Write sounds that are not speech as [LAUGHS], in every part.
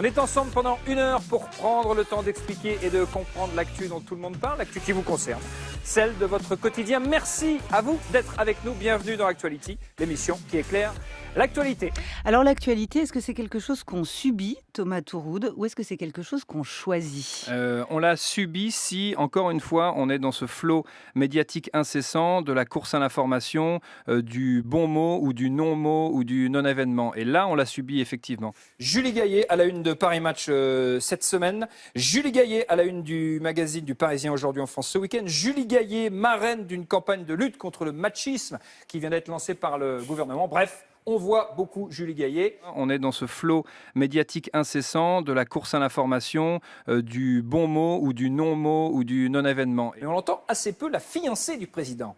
On est ensemble pendant une heure pour prendre le temps d'expliquer et de comprendre l'actu dont tout le monde parle, l'actu qui vous concerne, celle de votre quotidien. Merci à vous d'être avec nous. Bienvenue dans Actuality, l'émission qui éclaire l'actualité. Alors l'actualité, est-ce que c'est quelque chose qu'on subit, Thomas Touroud, ou est-ce que c'est quelque chose qu'on choisit? Euh, On l'a subi si, encore une fois, on est dans ce flot médiatique incessant de la course à l'information, euh, du bon mot ou du non-mot ou du non-événement. Et là, on l'a subi effectivement. Julie Gaillet à la une de Paris Match euh, cette semaine. Julie Gaillet à la une du magazine du Parisien aujourd'hui en France ce week-end. Julie Gaillet, marraine d'une campagne de lutte contre le machisme qui vient d'être lancée par le gouvernement. Bref, on voit beaucoup Julie Gaillet. On est dans ce flot médiatique incessant de la course à l'information, euh, du bon mot ou du non-mot ou du non-événement. Et on entend assez peu la fiancée du président.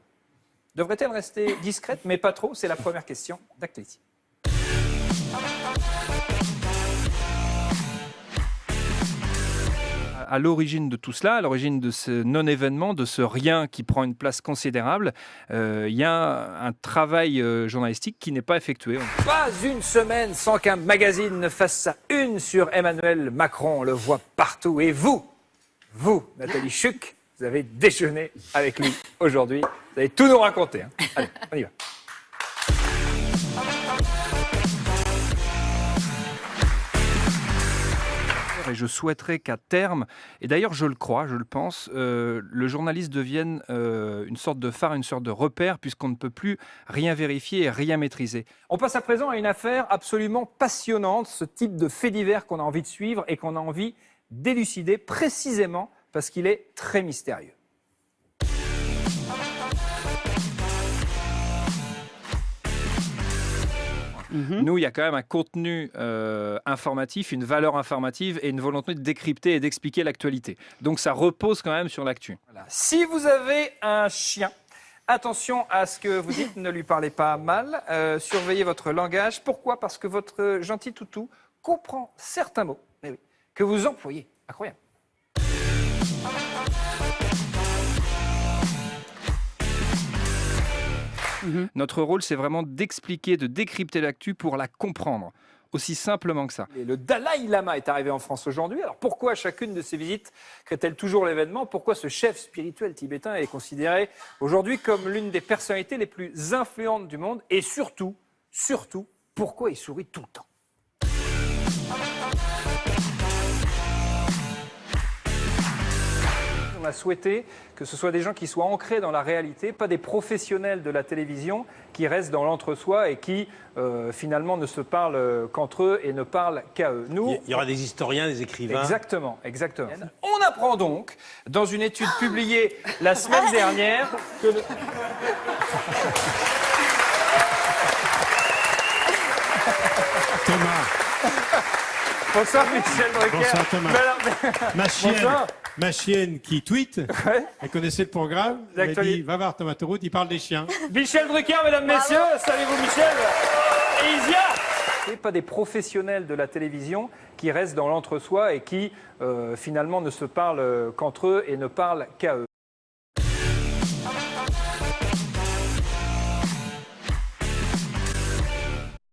Devrait-elle rester discrète, mais pas trop? C'est la première question d'actualité. À l'origine de tout cela, à l'origine de ce non-événement, de ce rien qui prend une place considérable, euh, il y a un travail euh, journalistique qui n'est pas effectué. Pas une semaine sans qu'un magazine ne fasse sa une sur Emmanuel Macron. On le voit partout. Et vous, vous, Nathalie Chuc, vous avez déjeuné avec lui aujourd'hui. Vous allez tout nous raconter. Hein. Allez, on y va. Je souhaiterais qu'à terme, et d'ailleurs je le crois, je le pense, euh, le journaliste devienne euh, une sorte de phare, une sorte de repère, puisqu'on ne peut plus rien vérifier et rien maîtriser. On passe à présent à une affaire absolument passionnante, ce type de fait divers qu'on a envie de suivre et qu'on a envie d'élucider précisément parce qu'il est très mystérieux. Mhm. Nous, il y a quand même un contenu euh, informatif, une valeur informative et une volonté de décrypter et d'expliquer l'actualité. Donc ça repose quand même sur l'actu. Si vous avez un chien, Attention à ce que vous dites, ne lui parlez pas mal, euh, surveillez votre langage. Pourquoi? Parce que votre gentil toutou comprend certains mots eh que vous employez. Incroyable. Mhm. Notre rôle, c'est vraiment d'expliquer, de décrypter l'actu pour la comprendre. Aussi simplement que ça. le Dalai Lama est arrivé en France aujourd'hui. Alors pourquoi chacune de ces visites crée-t-elle toujours l'événement? Pourquoi ce chef spirituel tibétain est considéré aujourd'hui comme l'une des personnalités les plus influentes du monde? Et surtout, surtout, pourquoi il sourit tout le temps? On a souhaité que ce soit des gens qui soient ancrés dans la réalité, pas des professionnels de la télévision qui restent dans l'entre-soi et qui euh, finalement ne se parlent qu'entre eux et ne parlent qu'à eux. Nous, il y aura des historiens, des écrivains. Exactement, exactement. On apprend donc dans une étude publiée la semaine [LAUGHS] dernière que Thomas. Bonsoir Michel Drucker. Bonsoir Thomas. Ma chienne, ma chienne qui tweet, elle connaissait le programme, elle a dit va voir Thomas Tourout, il parle des chiens. Michel Drucker, mesdames, messieurs, saluez-vous Michel. Et Isia pas des professionnels de la télévision qui restent dans l'entre-soi et qui euh, finalement ne se parlent qu'entre eux et ne parlent qu'à eux.